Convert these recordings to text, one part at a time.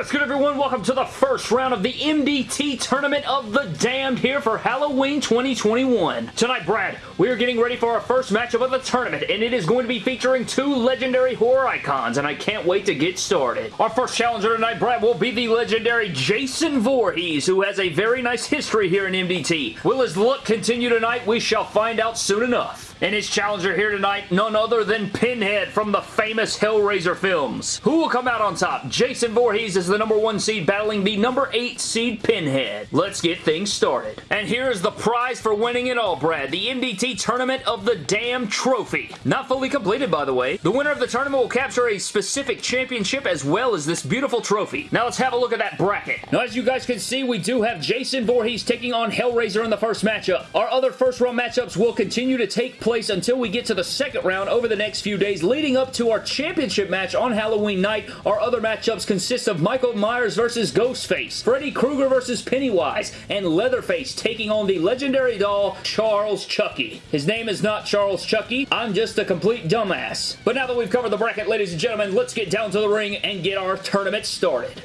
What is good everyone? Welcome to the first round of the MDT Tournament of the Damned here for Halloween 2021. Tonight, Brad, we are getting ready for our first matchup of the tournament, and it is going to be featuring two legendary horror icons, and I can't wait to get started. Our first challenger tonight, Brad, will be the legendary Jason Voorhees, who has a very nice history here in MDT. Will his luck continue tonight? We shall find out soon enough. And his challenger here tonight, none other than Pinhead from the famous Hellraiser films. Who will come out on top? Jason Voorhees is the number one seed battling the number eight seed Pinhead. Let's get things started. And here is the prize for winning it all, Brad. The MDT Tournament of the Damn Trophy. Not fully completed, by the way. The winner of the tournament will capture a specific championship as well as this beautiful trophy. Now let's have a look at that bracket. Now as you guys can see, we do have Jason Voorhees taking on Hellraiser in the first matchup. Our other first round matchups will continue to take place place until we get to the second round over the next few days leading up to our championship match on Halloween night. Our other matchups consist of Michael Myers versus Ghostface, Freddy Krueger versus Pennywise, and Leatherface taking on the legendary doll Charles Chucky. His name is not Charles Chucky. I'm just a complete dumbass. But now that we've covered the bracket, ladies and gentlemen, let's get down to the ring and get our tournament started.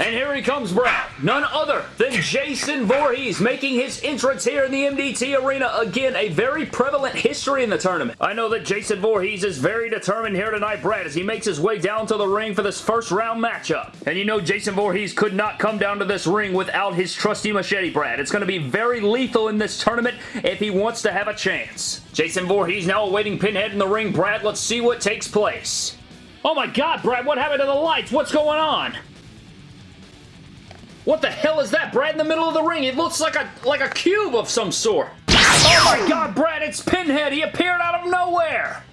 And here he comes, Brad. None other than Jason Voorhees making his entrance here in the MDT Arena. Again, a very prevalent history in the tournament. I know that Jason Voorhees is very determined here tonight, Brad, as he makes his way down to the ring for this first round matchup. And you know Jason Voorhees could not come down to this ring without his trusty machete, Brad. It's going to be very lethal in this tournament if he wants to have a chance. Jason Voorhees now awaiting Pinhead in the ring. Brad, let's see what takes place. Oh my god, Brad, what happened to the lights? What's going on? What the hell is that, Brad, in the middle of the ring? It looks like a like a cube of some sort. Oh my god, Brad, it's Pinhead. He appeared out of nowhere.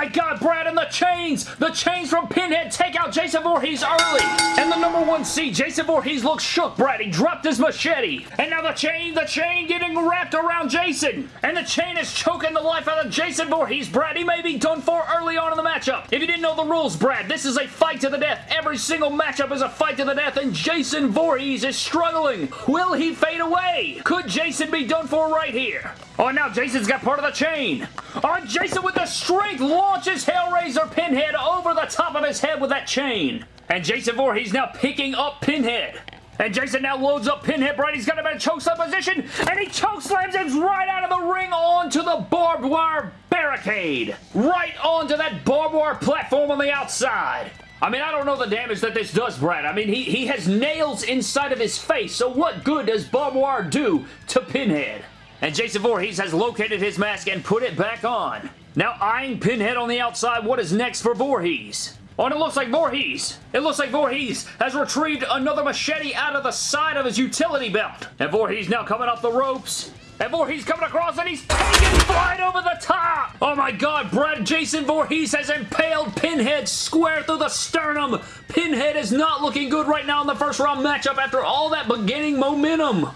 My god, Brad, and the chains! The chains from Pinhead take out Jason Voorhees early! And the number one seed, Jason Voorhees looks shook, Brad. He dropped his machete. And now the chain, the chain getting wrapped around Jason. And the chain is choking the life out of Jason Voorhees, Brad. He may be done for early on in the matchup. If you didn't know the rules, Brad, this is a fight to the death. Every single matchup is a fight to the death, and Jason Voorhees is struggling. Will he fade away? Could Jason be done for right here? Oh, now Jason's got part of the chain. Oh, Jason with the strength launches Hellraiser Pinhead over the top of his head with that chain. And Jason Voorhees now picking up Pinhead. And Jason now loads up Pinhead, Brad. He's got him in a chokeslam position, and he chokeslams him right out of the ring onto the barbed wire barricade. Right onto that barbed wire platform on the outside. I mean, I don't know the damage that this does, Brad. I mean, he, he has nails inside of his face, so what good does barbed wire do to Pinhead? And Jason Voorhees has located his mask and put it back on. Now eyeing Pinhead on the outside, what is next for Voorhees? Oh, and it looks like Voorhees. It looks like Voorhees has retrieved another machete out of the side of his utility belt. And Voorhees now coming off the ropes. And Voorhees coming across and he's taking flight over the top. Oh my god, Brad Jason Voorhees has impaled Pinhead square through the sternum. Pinhead is not looking good right now in the first round matchup after all that beginning momentum.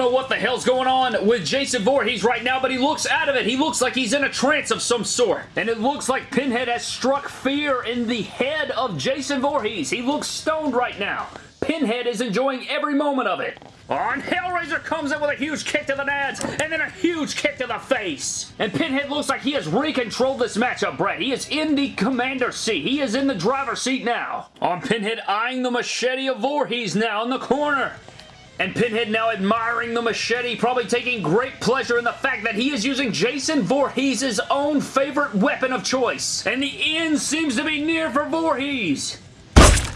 Know what the hell's going on with Jason Voorhees right now, but he looks out of it. He looks like he's in a trance of some sort. And it looks like Pinhead has struck fear in the head of Jason Voorhees. He looks stoned right now. Pinhead is enjoying every moment of it. On Hellraiser comes in with a huge kick to the nads and then a huge kick to the face. And Pinhead looks like he has recontrolled this matchup, Brett. He is in the commander seat. He is in the driver's seat now. On Pinhead eyeing the machete of Voorhees now in the corner. And Pinhead now admiring the machete, probably taking great pleasure in the fact that he is using Jason Voorhees' own favorite weapon of choice. And the end seems to be near for Voorhees.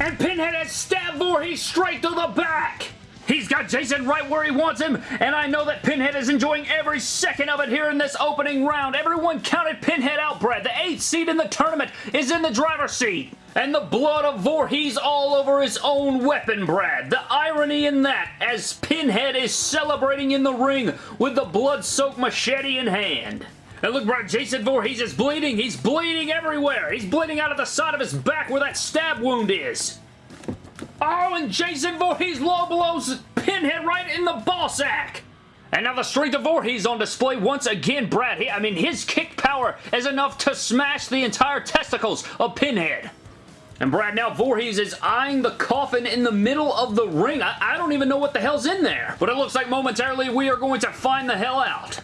And Pinhead has stabbed Voorhees straight to the back. He's got Jason right where he wants him, and I know that Pinhead is enjoying every second of it here in this opening round. Everyone counted Pinhead out, Brad. The eighth seed in the tournament is in the driver's seat. And the blood of Voorhees all over his own weapon, Brad. The irony in that, as Pinhead is celebrating in the ring with the blood-soaked machete in hand. And look, Brad, Jason Voorhees is bleeding. He's bleeding everywhere. He's bleeding out of the side of his back where that stab wound is. Oh, and Jason Voorhees low blows Pinhead right in the ball sack. And now the strength of Voorhees on display once again, Brad. I mean, his kick power is enough to smash the entire testicles of Pinhead. And Brad, now Voorhees is eyeing the coffin in the middle of the ring. I, I, don't even know what the hell's in there. But it looks like momentarily we are going to find the hell out.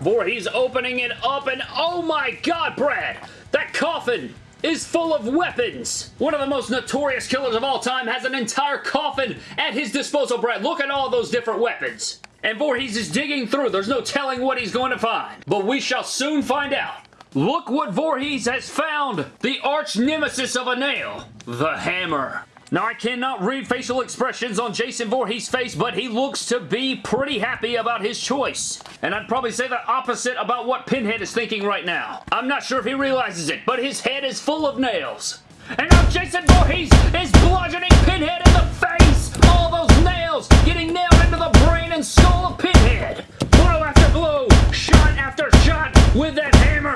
Voorhees opening it up and oh my god, Brad! That coffin is full of weapons. One of the most notorious killers of all time has an entire coffin at his disposal, Brad. Look at all those different weapons. And Voorhees is digging through. There's no telling what he's going to find. But we shall soon find out. Look what Voorhees has found! The arch nemesis of a nail. The hammer. Now, I cannot read facial expressions on Jason Voorhees' face, but he looks to be pretty happy about his choice. And I'd probably say the opposite about what Pinhead is thinking right now. I'm not sure if he realizes it, but his head is full of nails. And now Jason Voorhees is bludgeoning Pinhead in the face! All those nails getting nailed into the brain and skull of Pinhead! Blow after blow, shot after shot with that hammer!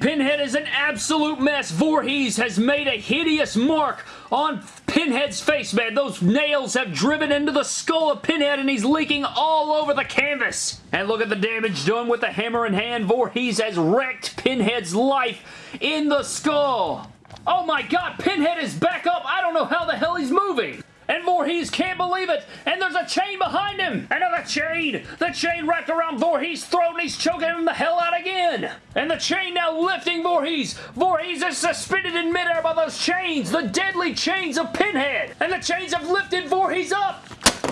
Pinhead is an absolute mess. Voorhees has made a hideous mark on Pinhead's face, man. Those nails have driven into the skull of Pinhead and he's leaking all over the canvas. And look at the damage done with the hammer in hand. Voorhees has wrecked Pinhead's life in the skull. Oh my god, Pinhead is back up. I don't know how the hell he's moving. And Voorhees can't believe it. And there's a chain behind him. Another chain. The chain wrapped around Voorhees' throat and he's choking him the hell out again. And the chain now lifting Voorhees. Voorhees is suspended in midair by those chains. The deadly chains of Pinhead. And the chains have lifted Voorhees up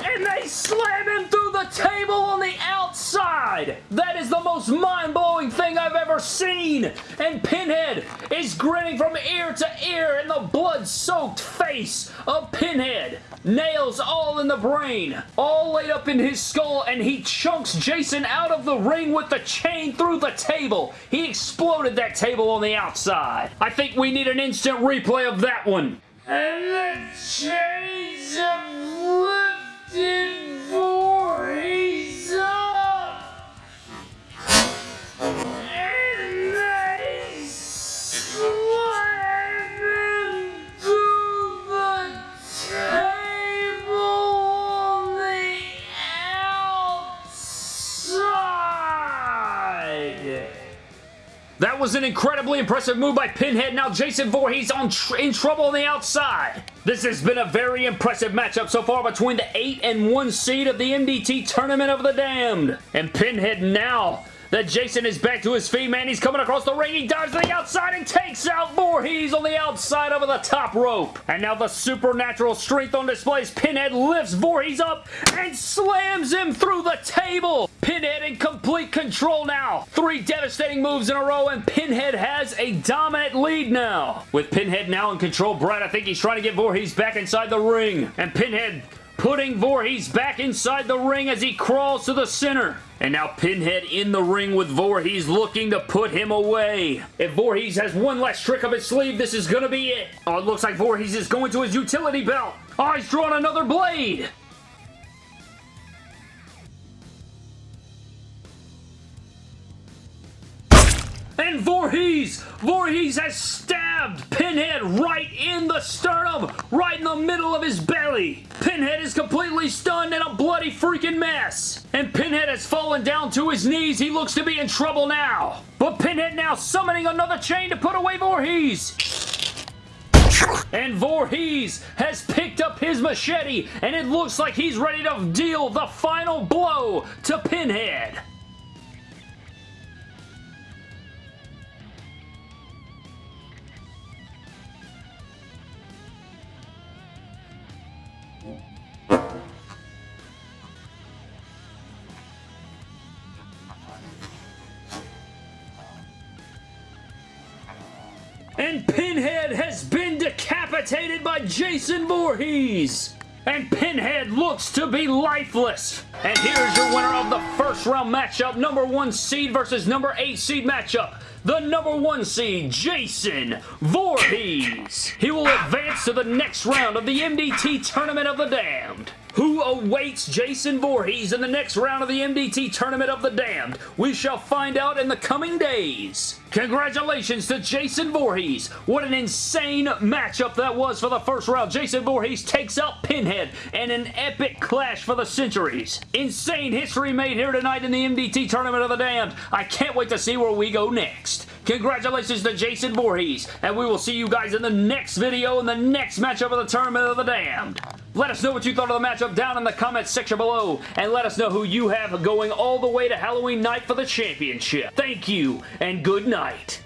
and they slam him through the table on the outside. That is the most mind-blowing thing I've ever seen. And Pinhead is grinning from ear to ear in the blood-soaked face of Pinhead. Nails all in the brain, all laid up in his skull, and he chunks Jason out of the ring with the chain through the table. He exploded that table on the outside. I think we need an instant replay of that one. And the chains of that was an incredibly impressive move by Pinhead. Now Jason Voorhees on tr in trouble on the outside. This has been a very impressive matchup so far between the 8 and 1 seed of the MDT Tournament of the Damned. And Pinhead now that Jason is back to his feet, man. He's coming across the ring. He dives to the outside and takes out Voorhees on the outside over the top rope. And now the supernatural strength on display as Pinhead lifts Voorhees up and slams him through the table. Pinhead in complete control now. Three devastating moves in a row and Pinhead has a dominant lead now. With Pinhead now in control, Brad, I think he's trying to get Voorhees back inside the ring. And Pinhead putting Voorhees back inside the ring as he crawls to the center. And now Pinhead in the ring with Voorhees looking to put him away. If Voorhees has one last trick up his sleeve, this is going to be it. Oh, it looks like Voorhees is going to his utility belt. Oh, he's drawn another blade. And Voorhees! Voorhees has stabbed Pinhead right in the sternum, right in the middle of his belly. Pinhead is completely stunned and a bloody freaking mess. And Pinhead has fallen down to his knees. He looks to be in trouble now. But Pinhead now summoning another chain to put away Voorhees. And Voorhees has picked up his machete and it looks like he's ready to deal the final blow to Pinhead. And Pinhead has been decapitated by Jason Voorhees. And Pinhead looks to be lifeless. And here's your winner of the first round matchup. Number one seed versus number eight seed matchup. the number one seed, Jason Voorhees. He will advance to the next round of the MDT Tournament of the Damned. Who awaits Jason Voorhees in the next round of the MDT Tournament of the Damned? We shall find out in the coming days. Congratulations to Jason Voorhees. What an insane matchup that was for the first round. Jason Voorhees takes out Pinhead and an epic clash for the centuries. Insane history made here tonight in the MDT Tournament of the Damned. I can't wait to see where we go next. Congratulations to Jason Voorhees, and we will see you guys in the next video in the next matchup of the Tournament of the Damned. Let us know what you thought of the matchup down in the comments section below, and let us know who you have going all the way to Halloween night for the championship. Thank you, and good night.